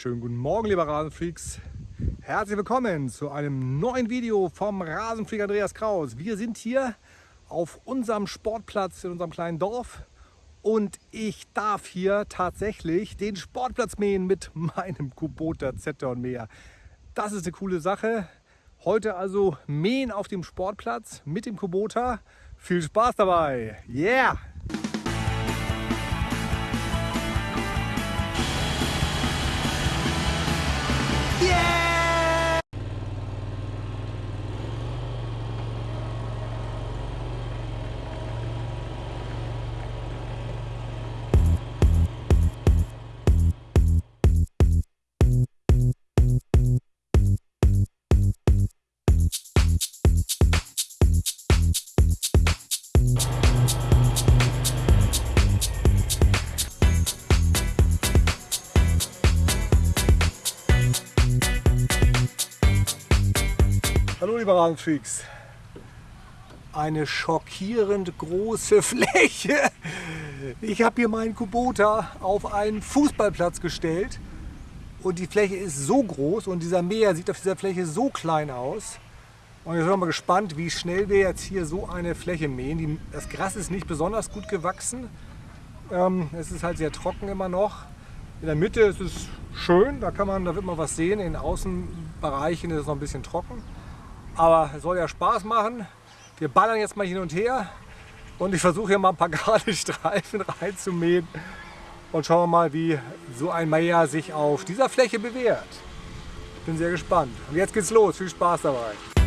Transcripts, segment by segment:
Schönen guten Morgen, liebe Rasenfreaks. Herzlich willkommen zu einem neuen Video vom Rasenfreak Andreas Kraus. Wir sind hier auf unserem Sportplatz in unserem kleinen Dorf und ich darf hier tatsächlich den Sportplatz mähen mit meinem Kubota Zeton Mäher. Das ist eine coole Sache. Heute also mähen auf dem Sportplatz mit dem Kubota. Viel Spaß dabei. Yeah! Hallo liebe Rasenfreaks. Eine schockierend große Fläche. Ich habe hier meinen Kubota auf einen Fußballplatz gestellt und die Fläche ist so groß und dieser Mäher sieht auf dieser Fläche so klein aus. Und jetzt sind wir mal gespannt, wie schnell wir jetzt hier so eine Fläche mähen. das Gras ist nicht besonders gut gewachsen. Ähm, es ist halt sehr trocken immer noch. In der Mitte ist es schön, da, kann man, da wird man was sehen. In den Außenbereichen ist es noch ein bisschen trocken. Aber es soll ja Spaß machen. Wir ballern jetzt mal hin und her und ich versuche hier mal ein paar gerade Streifen reinzumähen und schauen wir mal, wie so ein Meier sich auf dieser Fläche bewährt. Ich bin sehr gespannt. Und jetzt geht's los. Viel Spaß dabei.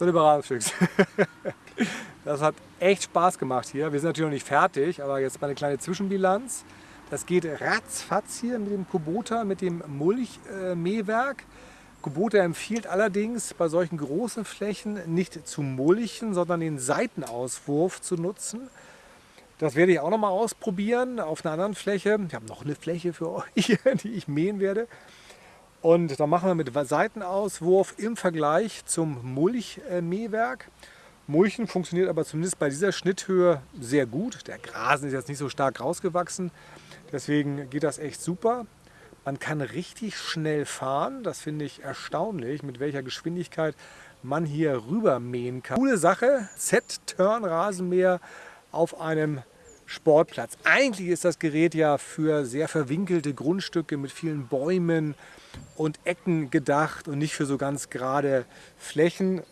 So, liebe Radfüchs, das hat echt Spaß gemacht hier. Wir sind natürlich noch nicht fertig, aber jetzt mal eine kleine Zwischenbilanz. Das geht ratzfatz hier mit dem Kubota, mit dem Mulchmähwerk. Kubota empfiehlt allerdings bei solchen großen Flächen nicht zu mulchen, sondern den Seitenauswurf zu nutzen. Das werde ich auch noch mal ausprobieren auf einer anderen Fläche. Ich habe noch eine Fläche für euch, die ich mähen werde. Und da machen wir mit Seitenauswurf im Vergleich zum Mulchmähwerk. Mulchen funktioniert aber zumindest bei dieser Schnitthöhe sehr gut. Der Grasen ist jetzt nicht so stark rausgewachsen, deswegen geht das echt super. Man kann richtig schnell fahren, das finde ich erstaunlich, mit welcher Geschwindigkeit man hier rüber mähen kann. Coole Sache, Z-Turn-Rasenmäher auf einem Sportplatz. Eigentlich ist das Gerät ja für sehr verwinkelte Grundstücke mit vielen Bäumen und Ecken gedacht und nicht für so ganz gerade Flächen.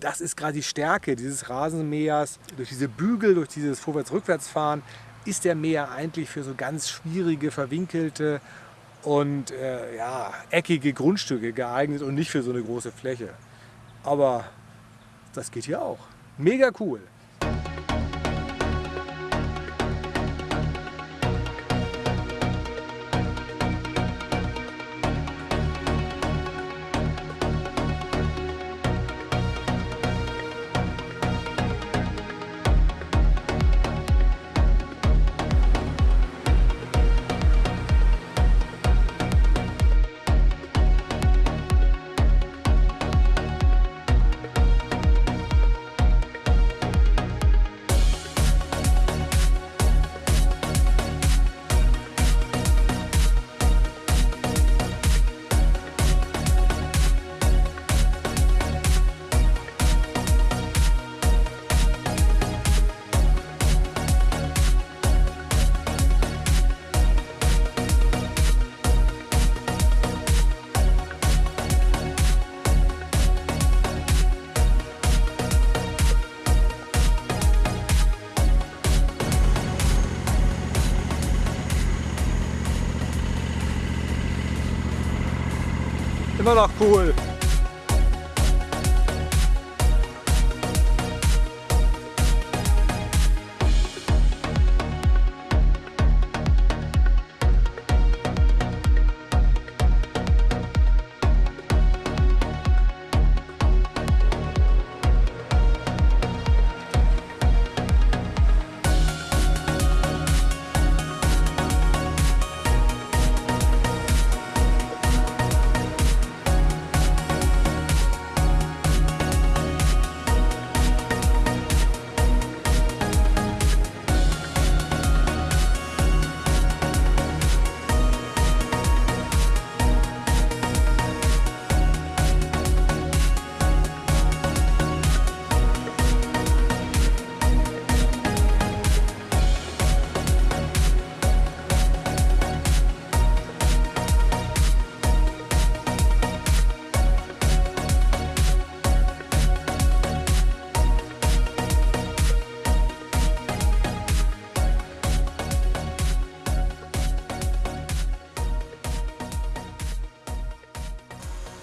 Das ist gerade die Stärke dieses Rasenmähers. Durch diese Bügel, durch dieses Vorwärts-Rückwärts-Fahren ist der Mäher eigentlich für so ganz schwierige, verwinkelte und äh, ja, eckige Grundstücke geeignet und nicht für so eine große Fläche. Aber das geht hier auch. Mega cool. Immer noch cool.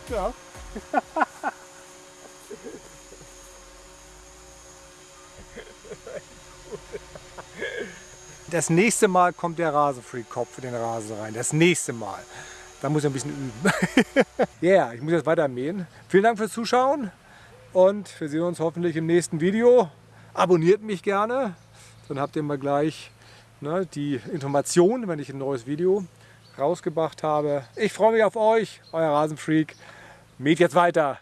Ja. Das nächste Mal kommt der Rasenfreak-Kopf in den Rasen rein. Das nächste Mal. Da muss ich ein bisschen üben. Ja, yeah, ich muss jetzt weiter mähen. Vielen Dank fürs Zuschauen und wir sehen uns hoffentlich im nächsten Video. Abonniert mich gerne, dann habt ihr mal gleich ne, die Information, wenn ich ein neues Video rausgebracht habe. Ich freue mich auf euch, euer Rasenfreak. Mäht jetzt weiter.